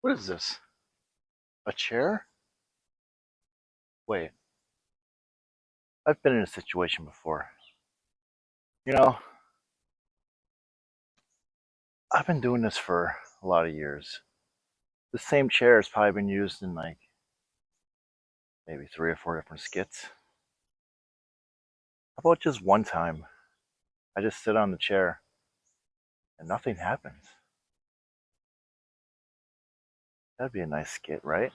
What is this? A chair? Wait. I've been in a situation before. You know, I've been doing this for a lot of years. The same chair has probably been used in like maybe three or four different skits. How about just one time? I just sit on the chair and nothing happens. That'd be a nice skit, right?